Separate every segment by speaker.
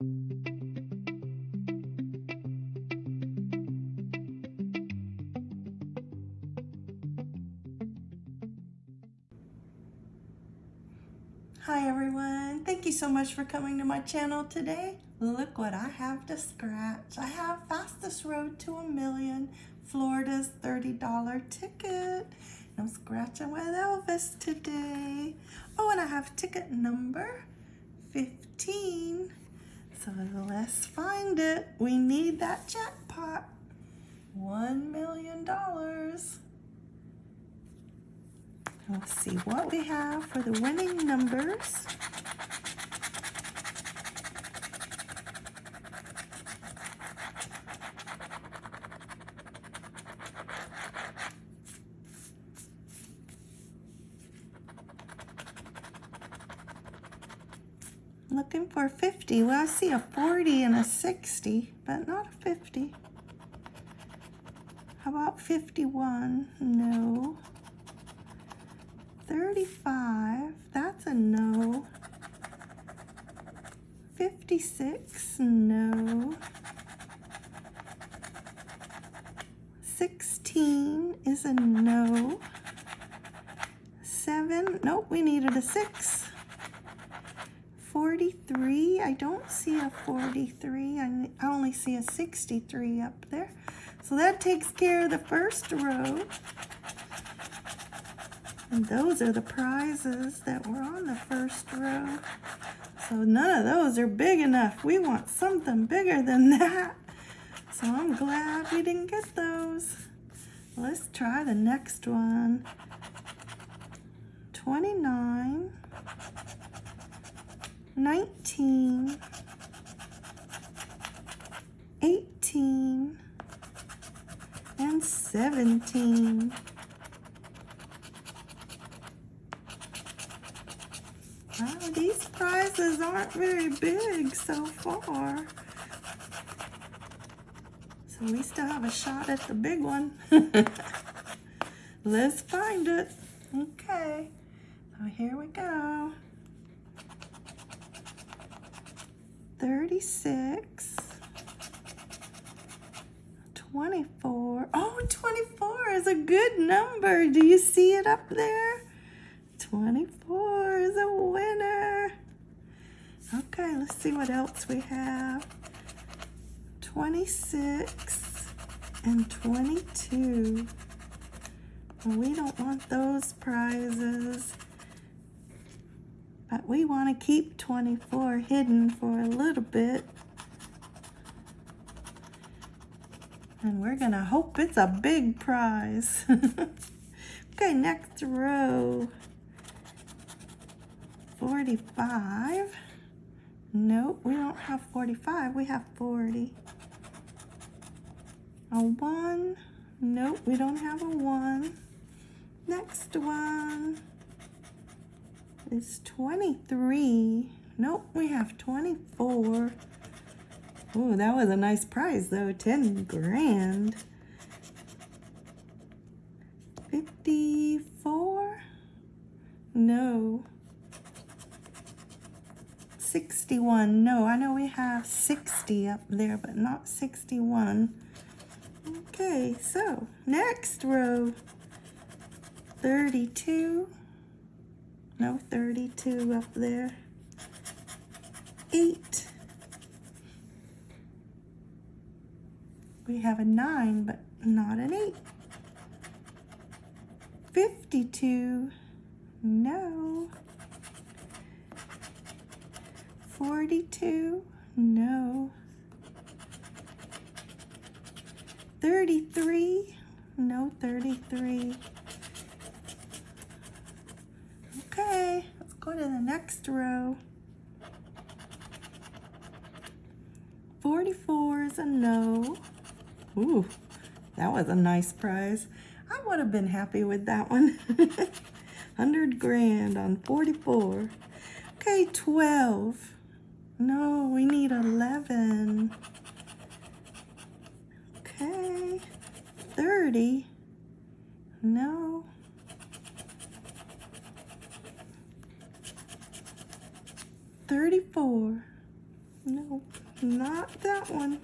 Speaker 1: Hi everyone, thank you so much for coming to my channel today. Look what I have to scratch. I have Fastest Road to a Million, Florida's $30 ticket. I'm scratching with Elvis today. Oh, and I have ticket number 15. So let's find it. We need that jackpot. $1 million. Let's see what we have for the winning numbers. Looking for 50. Well, I see a 40 and a 60, but not a 50. How about 51? No. 35, that's a no. 56, no. 16 is a no. 7, nope, we needed a 6. 43, I don't see a 43, I only see a 63 up there. So that takes care of the first row. And those are the prizes that were on the first row. So none of those are big enough. We want something bigger than that. So I'm glad we didn't get those. Let's try the next one. 29, 19, 18, and 17. Wow, these prizes aren't very big so far. So we still have a shot at the big one. Let's find it. Okay, so here we go. 36, 24. Oh, 24 is a good number. Do you see it up there? 24 is a winner. Okay, let's see what else we have. 26 and 22. we don't want those prizes. But we want to keep 24 hidden for a little bit. And we're going to hope it's a big prize. okay, next row. 45. Nope, we don't have 45. We have 40. A 1. Nope, we don't have a 1. Next one is 23. Nope, we have 24. Oh, that was a nice prize though, 10 grand. 54? No. 61. No, I know we have 60 up there, but not 61. Okay, so next row. 32. No, 32 up there. 8. We have a 9, but not an 8. 52. No. 42? No. 33? No 33. Okay, let's go to the next row. 44 is a no. Ooh, that was a nice prize. I would have been happy with that one. 100 grand on 44. Okay, 12. No, we need 11. Okay. 30. No. Thirty-four. Nope. not that one.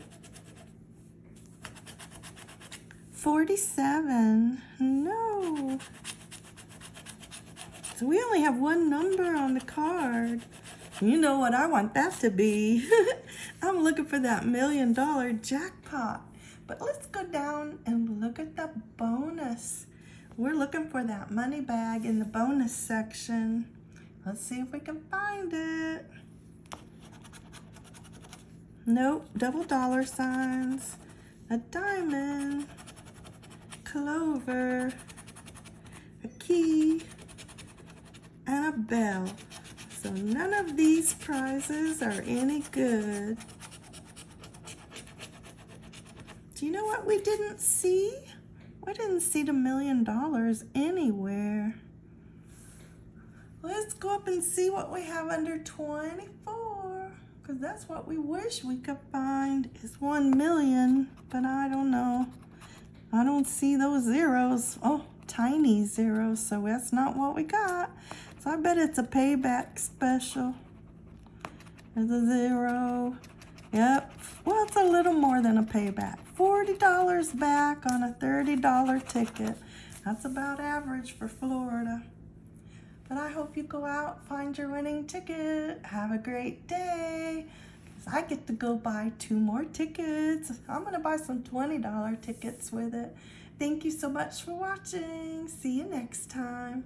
Speaker 1: 47. No. So we only have one number on the card. You know what I want that to be. I'm looking for that million dollar jackpot. But let's go down and look at the bonus. We're looking for that money bag in the bonus section. Let's see if we can find it. Nope, double dollar signs, a diamond, clover, a key, and a bell. So none of these prizes are any good. Do you know what we didn't see? We didn't see the million dollars anywhere. Let's go up and see what we have under 24. Because that's what we wish we could find is 1 million. But I don't know. I don't see those zeros. Oh, tiny zeros. So that's not what we got. So I bet it's a payback special. There's a zero. Yep. Well, it's a little more than a payback. $40 back on a $30 ticket. That's about average for Florida. But I hope you go out, find your winning ticket. Have a great day. Cause I get to go buy two more tickets. I'm going to buy some $20 tickets with it. Thank you so much for watching. See you next time.